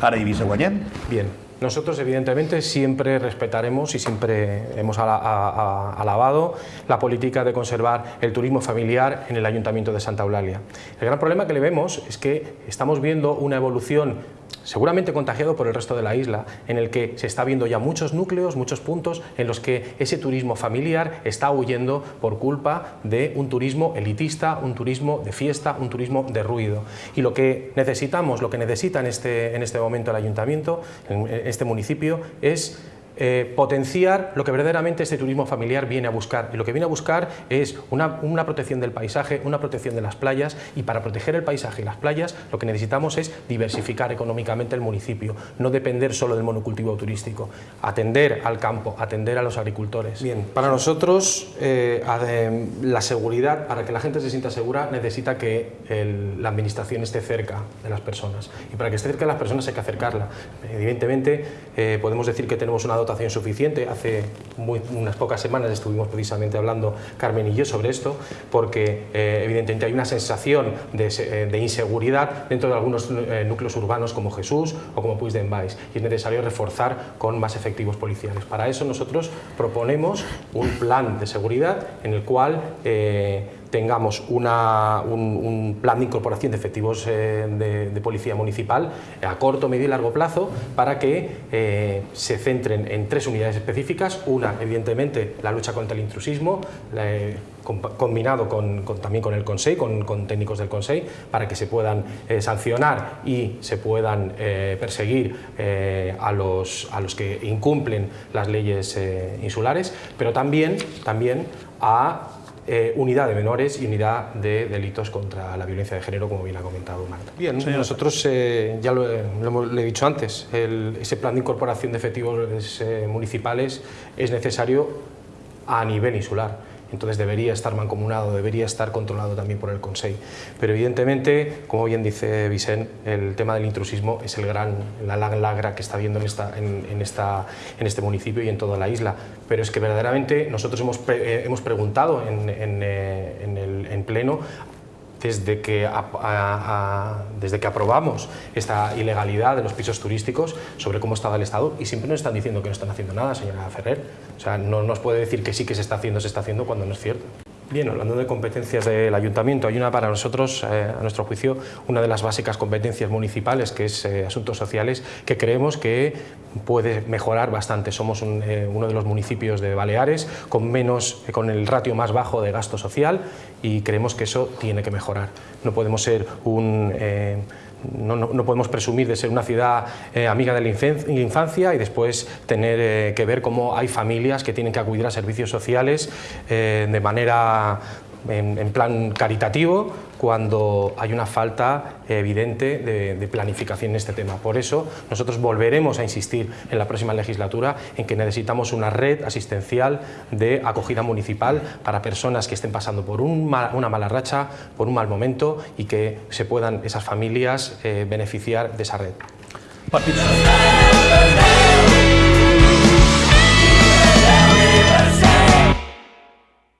Ara Eivissa guanyem? Bien, nosotros evidentemente siempre respetaremos y siempre hemos alabado la política de conservar el turismo familiar en el Ayuntamiento de Santa Eulalia. El gran problema que le vemos es que estamos viendo una evolución seguramente contagiado por el resto de la isla, en el que se está viendo ya muchos núcleos, muchos puntos en los que ese turismo familiar está huyendo por culpa de un turismo elitista, un turismo de fiesta, un turismo de ruido. Y lo que necesitamos, lo que necesita en este, en este momento el ayuntamiento, en este municipio, es eh, potenciar lo que verdaderamente este turismo familiar viene a buscar. Y lo que viene a buscar es una, una, protección del paisaje, una protección de las playas y para proteger el paisaje y las playas lo que necesitamos es diversificar económicamente el municipio, no depender solo del monocultivo turístico, atender al campo, atender a los agricultores. Bien, para nosotros eh, la seguridad, para que la gente se sienta segura, necesita que el, la administración esté cerca de las personas y para que esté cerca de las personas hay que acercarla. Evidentemente eh, podemos decir que tenemos una suficiente. Hace unas pocas semanas estuvimos precisamente hablando Carmen y yo sobre esto, porque eh, evidentemente hay una sensación de, eh, de, inseguridad dentro de algunos eh, núcleos urbanos como Jesús o como Puig de Envais y es necesario reforzar con más efectivos policiales. Para eso nosotros proponemos un plan de seguridad en el cual tengamos un, plan de incorporación de efectivos eh, de, policía municipal a corto, medio y largo plazo para que eh, se centren en tres unidades específicas. Una, evidentemente, la lucha contra el intrusismo, eh, combinado con, también con el Consejo, con, técnicos del Consejo, para que se puedan sancionar y se puedan perseguir a, los, a los que incumplen las leyes insulares, pero también, también a eh, unidad de menores y unidad de delitos contra la violencia de género, como bien ha comentado Marta. Bien, nosotros, eh, ya lo, he dicho antes, ese plan de incorporación de efectivos eh, municipales es necesario a nivel insular entonces debería estar mancomunado, debería estar controlado también por el Consejo. Pero evidentemente, como bien dice Vicente, el tema del intrusismo es el gran, la lagra que está habiendo en, esta, en, esta, en este municipio y en toda la isla. Pero es que verdaderamente nosotros hemos, eh, hemos preguntado en, en, eh, en pleno desde que, desde que aprobamos esta ilegalidad de los pisos turísticos sobre cómo estaba el Estado y siempre nos están diciendo que no están haciendo nada, señora Ferrer. O sea, no nos puede decir que sí que se está haciendo, se está haciendo cuando no es cierto. Bien, hablando de competencias del ayuntamiento, hay una para nosotros, eh, a nuestro juicio, una de las básicas competencias municipales, que es eh, asuntos sociales, que creemos que puede mejorar bastante. Somos eh, uno de los municipios de Baleares con, menos, con el ratio más bajo de gasto social y creemos que eso tiene que mejorar. No podemos ser un no, podemos presumir de ser una ciudad eh, amiga de la infancia y después tener eh, que ver cómo hay familias que tienen que acudir a servicios sociales eh, de manera en, plan caritativo cuando hay una falta evidente de, planificación en este tema. Por eso nosotros volveremos a insistir en la próxima legislatura en que necesitamos una red asistencial de acogida municipal para personas que estén pasando por una mala racha, por un mal momento y que se puedan esas familias eh, beneficiar de esa red.